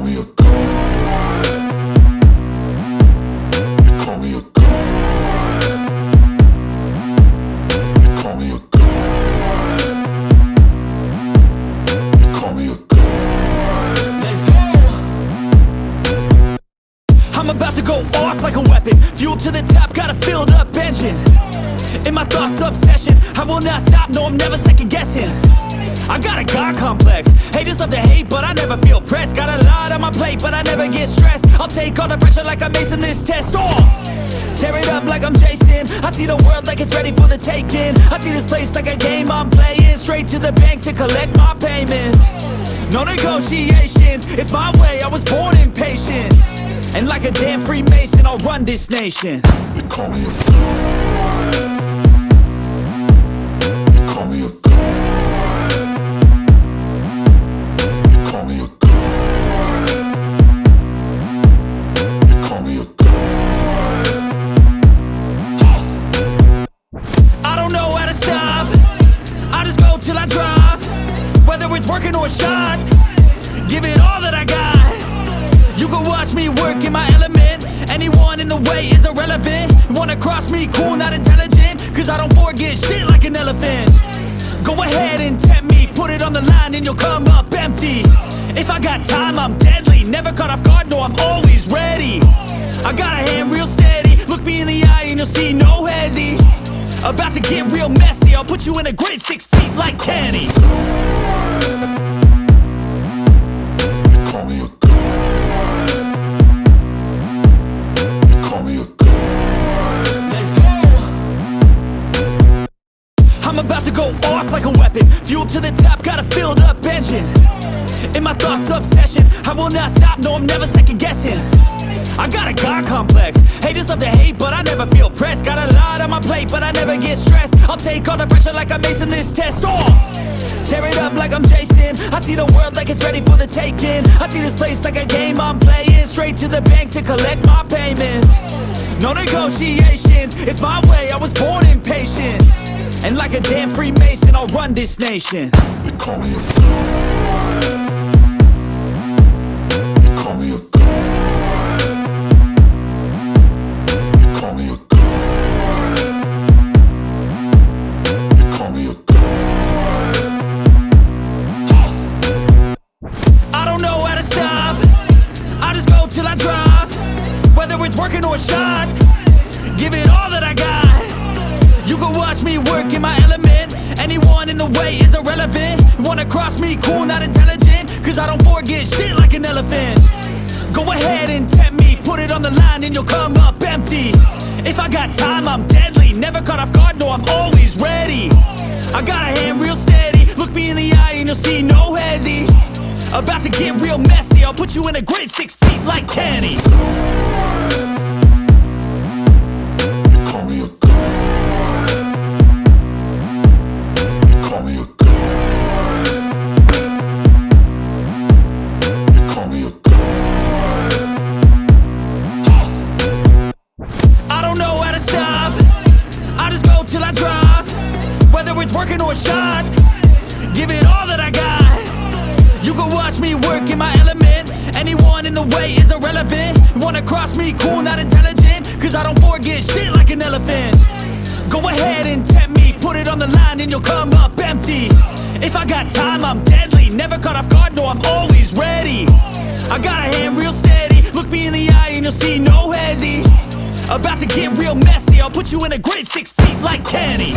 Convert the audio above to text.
call me a god. You call me a god. You call me a god. You call me a god. Let's go. I'm about to go off like a weapon. Fuel to the top, got a filled up engine. In my thoughts, obsession. I will not stop, no, I'm never second guessing. I got a God complex. Haters love to hate, but I never feel pressed. Got a lot get stressed. I'll take all the pressure like I'm acing this test. Oh! Tear it up like I'm Jason. I see the world like it's ready for the taking. I see this place like a game I'm playing. Straight to the bank to collect my payments. No negotiations, it's my way. I was born impatient. And like a damn Freemason, I'll run this nation. You call me a. You call me a working or shots, give it all that I got. You can watch me work in my element. Anyone in the way is irrelevant. Wanna cross me, cool, not intelligent. Cause I don't forget shit like an elephant. Go ahead and tempt me, put it on the line and you'll come up empty. If I got time, I'm deadly. Never caught off guard, no, I'm always ready. I got a hand real steady. Look me in the eye and you'll see no hezzy. About to get real messy. I'll put you in a grid six feet like Kenny. Go off like a weapon. Fuel to the top, got a filled up engine. In my thoughts, obsession. I will not stop, no, I'm never second guessing. I got a God complex. Haters love to hate, but I never feel pressed. Got a lot on my plate, but I never get stressed. I'll take all the pressure like I'm acing this test. Oh! Tear it up like I'm Jason. I see the world like it's ready for the taking. I see this place like a game I'm playing. Straight to the bank to collect my payments. No negotiations, it's my way. I was born impatient. And like a damn Freemason, I'll run this nation. You call me a god. Call me a god. Call me a god. Call me a god. I don't know how to stop. I just go till I drop. Whether it's working or shots, give it all that I got. The way is irrelevant. Wanna cross me, cool, not intelligent. Cause I don't forget shit like an elephant. Go ahead and tempt me, put it on the line and you'll come up empty. If I got time, I'm deadly. Never caught off guard, no, I'm always ready. I got a hand real steady. Look me in the eye and you'll see no hezzy. About to get real messy. I'll put you in a grid six feet like Kenny. It's working on shots, give it all that I got. You can watch me work in my element. Anyone in the way is irrelevant. Wanna cross me, cool, not intelligent. Cause I don't forget shit like an elephant. Go ahead and tempt me, put it on the line and you'll come up empty. If I got time, I'm deadly. Never caught off guard, no, I'm always ready. I got a hand real steady. Look me in the eye and you'll see no hezzy. About to get real messy. I'll put you in a grid six feet like Kenny.